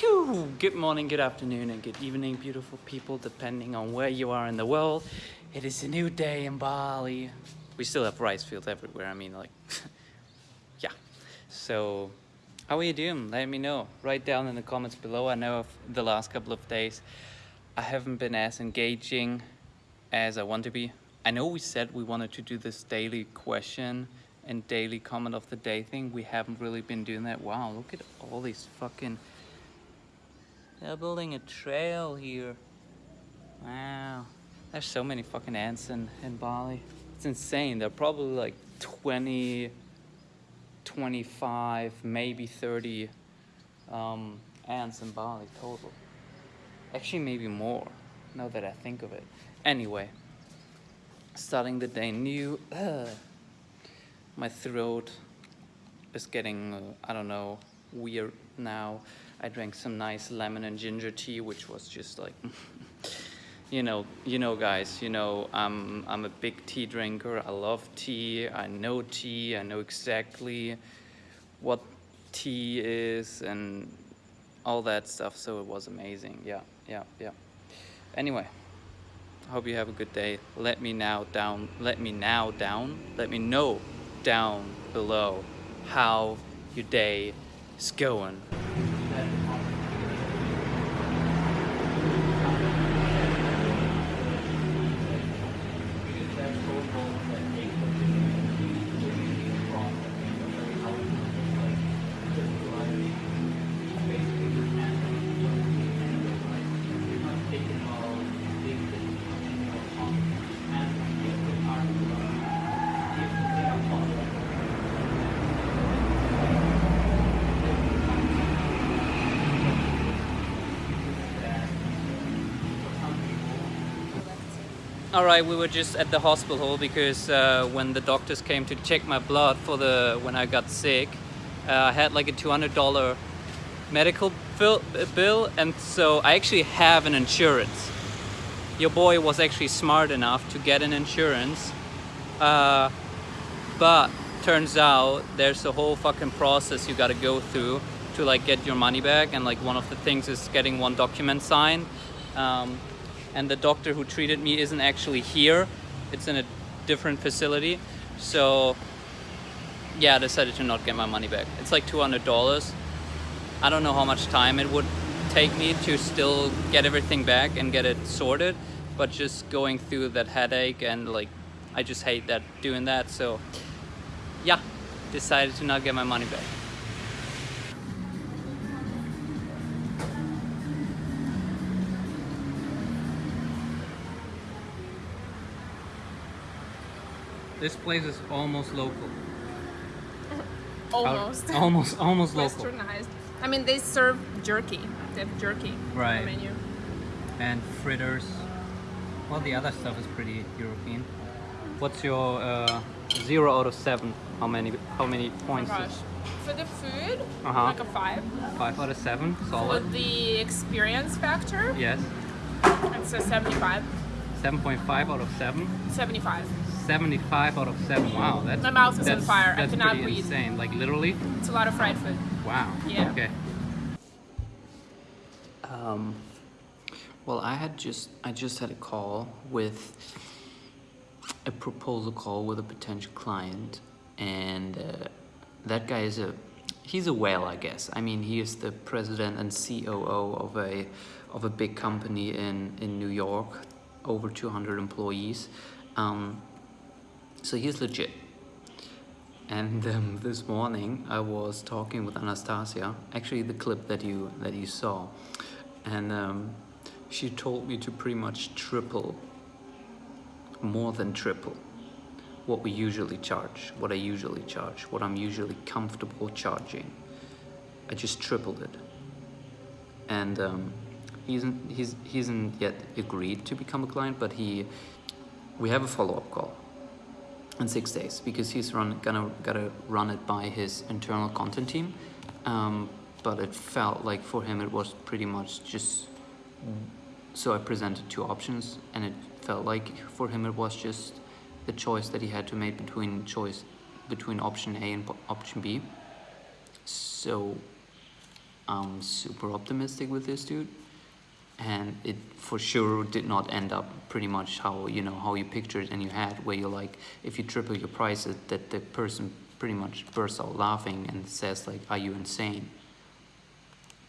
Good morning, good afternoon, and good evening, beautiful people, depending on where you are in the world. It is a new day in Bali. We still have rice fields everywhere. I mean, like, yeah. So, how are you doing? Let me know. Write down in the comments below. I know the last couple of days, I haven't been as engaging as I want to be. I know we said we wanted to do this daily question and daily comment of the day thing. We haven't really been doing that. Wow, look at all these fucking they're building a trail here. Wow. There's so many fucking ants in, in Bali. It's insane. There are probably like 20, 25, maybe 30 um, ants in Bali total. Actually, maybe more, now that I think of it. Anyway, starting the day new. Ugh. My throat is getting, uh, I don't know, weird now. I drank some nice lemon and ginger tea, which was just like, you know, you know, guys, you know, I'm, I'm a big tea drinker. I love tea. I know tea. I know exactly what tea is and all that stuff. So it was amazing. Yeah, yeah, yeah. Anyway, hope you have a good day. Let me now down, let me now down, let me know down below how your day is going. All right, we were just at the hospital because uh, when the doctors came to check my blood for the when I got sick, uh, I had like a $200 medical bill, and so I actually have an insurance. Your boy was actually smart enough to get an insurance, uh, but turns out there's a whole fucking process you got to go through to like get your money back, and like one of the things is getting one document signed. Um, and the doctor who treated me isn't actually here. It's in a different facility. So yeah, I decided to not get my money back. It's like $200. I don't know how much time it would take me to still get everything back and get it sorted, but just going through that headache and like, I just hate that doing that. So yeah, decided to not get my money back. This place is almost local. almost. Out, almost, almost local. Westernized. I mean, they serve jerky. They have jerky right. on the menu. And fritters. Well, the other stuff is pretty European. What's your uh, zero out of seven? How many? How many points? Oh For the food, uh -huh. like a five. Five out of seven, solid. For the experience factor, yes, it's a seventy-five. Seven point five out of seven. Seventy-five. 75 out of 7. Wow, that's my mouth is on fire. That's I cannot pretty breathe. insane. Like literally. It's a lot of fried food. Wow. Yeah. Okay. Um. Well, I had just I just had a call with a proposal call with a potential client, and uh, that guy is a he's a whale, I guess. I mean, he is the president and COO of a of a big company in in New York, over 200 employees. Um, so he's legit. And um, this morning I was talking with Anastasia, actually the clip that you that you saw, and um, she told me to pretty much triple, more than triple, what we usually charge, what I usually charge, what I'm usually comfortable charging. I just tripled it. And um, he isn't he's he hasn't yet agreed to become a client, but he we have a follow-up call in six days because he's run, gonna gotta run it by his internal content team. Um, but it felt like for him it was pretty much just so I presented two options and it felt like for him it was just the choice that he had to make between choice between option A and option B. So I'm super optimistic with this dude, and it for sure did not end up pretty much how you know how you pictured in your head, where you're like, if you triple your prices, that the person pretty much bursts out laughing and says like, "Are you insane?"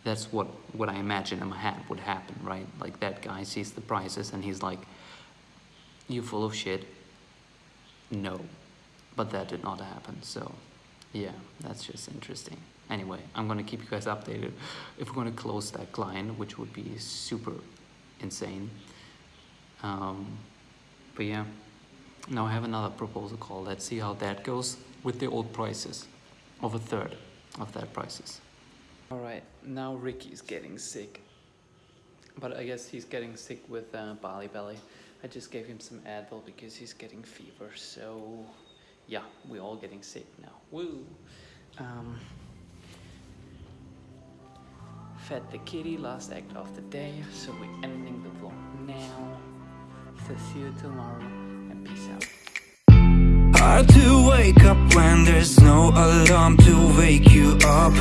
That's what what I imagine in my head would happen, right? Like that guy sees the prices and he's like, "You full of shit." No, but that did not happen. So, yeah, that's just interesting. Anyway, I'm gonna keep you guys updated if we're gonna close that client, which would be super insane. Um, but yeah, now I have another proposal call. Let's see how that goes with the old prices of a third of that prices. All right, now Ricky's getting sick, but I guess he's getting sick with uh, Bali Belly. I just gave him some Advil because he's getting fever. So yeah, we're all getting sick now. Woo! Um, fed the kitty last act of the day, so we're ending the vlog now. So see you tomorrow and peace out. Hard to wake up when there's no alarm to wake you up